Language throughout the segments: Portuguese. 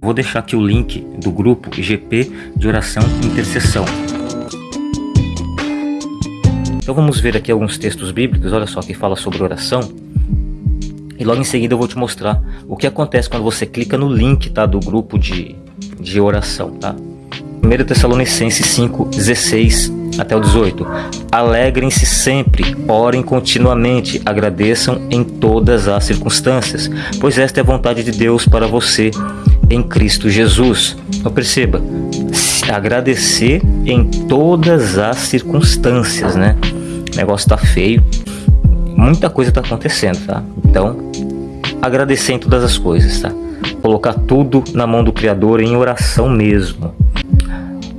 Vou deixar aqui o link do grupo IGP de oração e intercessão. Então vamos ver aqui alguns textos bíblicos, olha só, que fala sobre oração. E logo em seguida eu vou te mostrar o que acontece quando você clica no link tá, do grupo de, de oração. Tá? 1 Tessalonicenses 5, 16 até o 18. Alegrem-se sempre, orem continuamente, agradeçam em todas as circunstâncias, pois esta é a vontade de Deus para você em Cristo Jesus. Então perceba, agradecer em todas as circunstâncias, né? O negócio tá feio, muita coisa tá acontecendo, tá? Então, agradecer em todas as coisas, tá? Colocar tudo na mão do Criador em oração mesmo.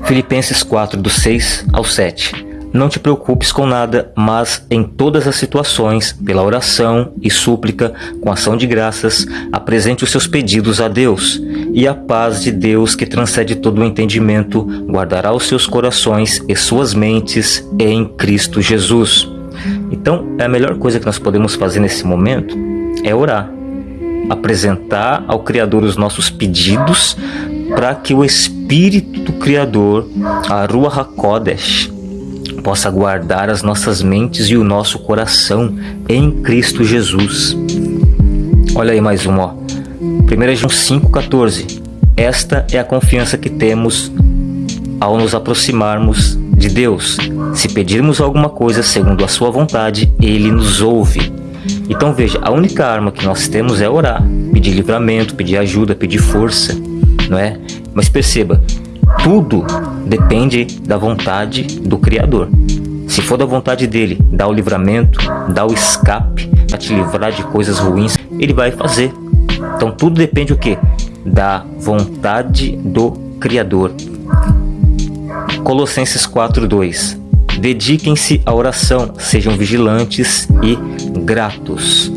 Filipenses 4, do 6 ao 7. Não te preocupes com nada, mas em todas as situações, pela oração e súplica, com ação de graças, apresente os seus pedidos a Deus. E a paz de Deus, que transcende todo o entendimento, guardará os seus corações e suas mentes em Cristo Jesus. Então, a melhor coisa que nós podemos fazer nesse momento é orar. Apresentar ao Criador os nossos pedidos para que o Espírito Criador, a HaKodesh, possa guardar as nossas mentes e o nosso coração em Cristo Jesus. Olha aí mais um, ó. 1 João 5,14. Esta é a confiança que temos ao nos aproximarmos de Deus. Se pedirmos alguma coisa segundo a sua vontade, Ele nos ouve. Então veja, a única arma que nós temos é orar, pedir livramento, pedir ajuda, pedir força, não é? Mas perceba, tudo depende da vontade do Criador. Se for da vontade dele, dá o livramento, dá o escape para te livrar de coisas ruins, ele vai fazer. Então tudo depende o que? Da vontade do Criador. Colossenses 4:2. Dediquem-se à oração, sejam vigilantes e gratos.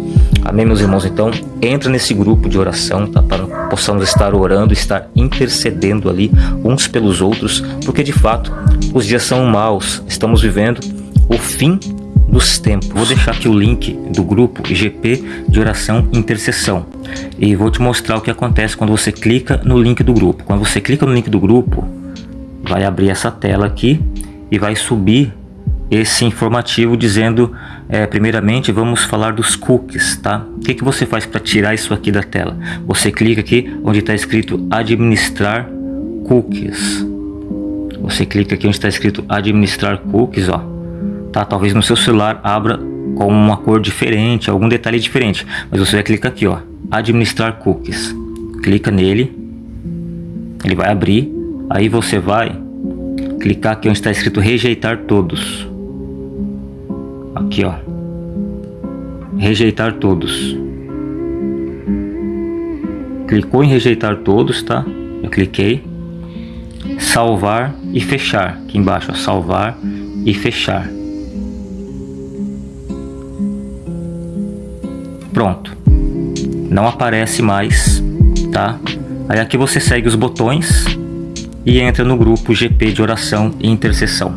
Amém, meus irmãos? Então, entra nesse grupo de oração, tá? Para possamos estar orando, estar intercedendo ali uns pelos outros, porque de fato os dias são maus, estamos vivendo o fim dos tempos. Vou deixar aqui o link do grupo IGP de oração intercessão e vou te mostrar o que acontece quando você clica no link do grupo. Quando você clica no link do grupo, vai abrir essa tela aqui e vai subir esse informativo dizendo, é, primeiramente, vamos falar dos cookies, tá? O que, que você faz para tirar isso aqui da tela? Você clica aqui onde está escrito administrar cookies. Você clica aqui onde está escrito administrar cookies, ó. Tá? Talvez no seu celular abra com uma cor diferente, algum detalhe diferente. Mas você vai clicar aqui, ó, administrar cookies. Clica nele, ele vai abrir. Aí você vai clicar aqui onde está escrito rejeitar todos. Aqui, ó. Rejeitar todos. Clicou em rejeitar todos, tá? Eu cliquei. Salvar e fechar. Aqui embaixo, ó. Salvar e fechar. Pronto. Não aparece mais, tá? Aí aqui você segue os botões e entra no grupo GP de oração e intercessão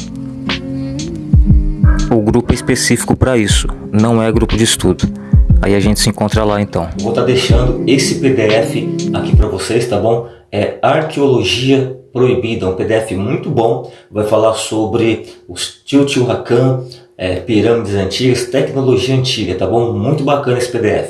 grupo específico para isso, não é grupo de estudo. Aí a gente se encontra lá então. Vou estar tá deixando esse PDF aqui para vocês, tá bom? É Arqueologia Proibida, um PDF muito bom. Vai falar sobre os Teotihuacan, é, pirâmides antigas, tecnologia antiga, tá bom? Muito bacana esse PDF.